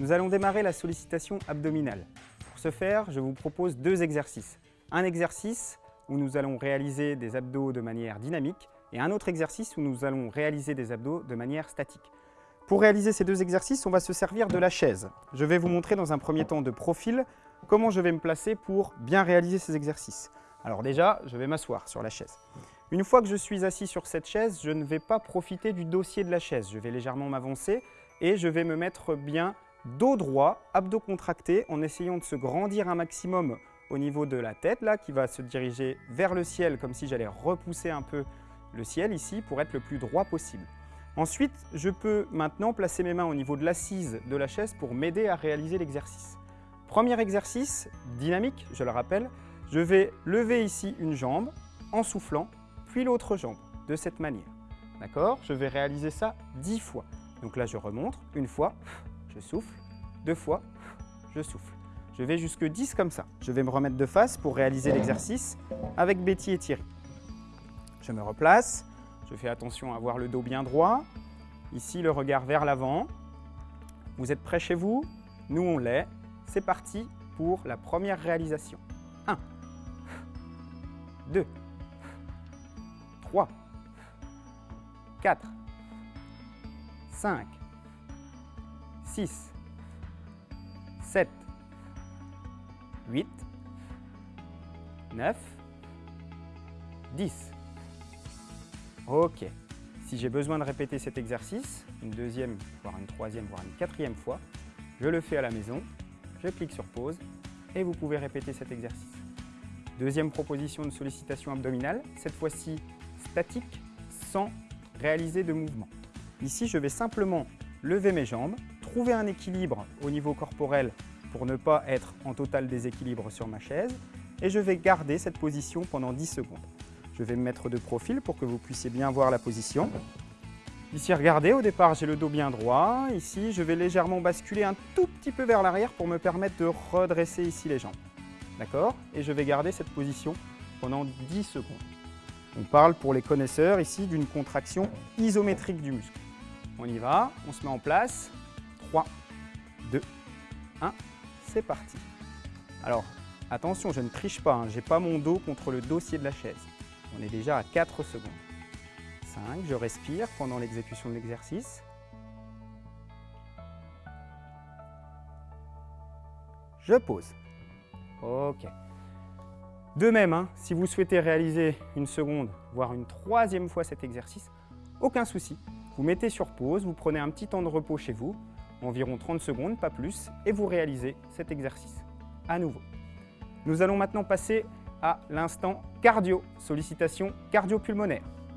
Nous allons démarrer la sollicitation abdominale. Pour ce faire, je vous propose deux exercices. Un exercice où nous allons réaliser des abdos de manière dynamique et un autre exercice où nous allons réaliser des abdos de manière statique. Pour réaliser ces deux exercices, on va se servir de la chaise. Je vais vous montrer dans un premier temps de profil comment je vais me placer pour bien réaliser ces exercices. Alors déjà, je vais m'asseoir sur la chaise. Une fois que je suis assis sur cette chaise, je ne vais pas profiter du dossier de la chaise. Je vais légèrement m'avancer et je vais me mettre bien dos droit, abdos contractés, en essayant de se grandir un maximum au niveau de la tête, là, qui va se diriger vers le ciel, comme si j'allais repousser un peu le ciel ici, pour être le plus droit possible. Ensuite, je peux maintenant placer mes mains au niveau de l'assise de la chaise pour m'aider à réaliser l'exercice. Premier exercice, dynamique, je le rappelle, je vais lever ici une jambe en soufflant, puis l'autre jambe, de cette manière. D'accord? Je vais réaliser ça 10 fois. Donc là, je remonte, une fois, je souffle, deux fois, je souffle. Je vais jusque 10 comme ça. Je vais me remettre de face pour réaliser l'exercice avec Betty et Thierry. Je me replace, je fais attention à avoir le dos bien droit. Ici, le regard vers l'avant. Vous êtes prêts chez vous? Nous, on l'est. C'est parti pour la première réalisation. 1, 2, 3, 4, 5, 6, 7, 8, 9, 10. Ok. Si j'ai besoin de répéter cet exercice, une deuxième, voire une troisième, voire une quatrième fois, je le fais à la maison, je clique sur pause et vous pouvez répéter cet exercice. Deuxième proposition de sollicitation abdominale, cette fois-ci statique, sans réaliser de mouvement. Ici, je vais simplement lever mes jambes, trouver un équilibre au niveau corporel pour ne pas être en total déséquilibre sur ma chaise et je vais garder cette position pendant 10 secondes. Je vais me mettre de profil pour que vous puissiez bien voir la position. Ici, regardez, au départ, j'ai le dos bien droit. Ici, je vais légèrement basculer un tout petit peu vers l'arrière pour me permettre de redresser ici les jambes. D'accord? Et je vais garder cette position pendant 10 secondes. On parle pour les connaisseurs ici d'une contraction isométrique du muscle. On y va, on se met en place. 3, 2, 1, c'est parti. Alors, attention, je ne triche pas, hein. je n'ai pas mon dos contre le dossier de la chaise. On est déjà à 4 secondes. 5, je respire pendant l'exécution de l'exercice. Je pose. Ok. De même, hein, si vous souhaitez réaliser une seconde, voire une troisième fois cet exercice, aucun souci. Vous mettez sur pause, vous prenez un petit temps de repos chez vous, environ 30 secondes, pas plus, et vous réalisez cet exercice à nouveau. Nous allons maintenant passer à l'instant cardio, sollicitation cardio-pulmonaire.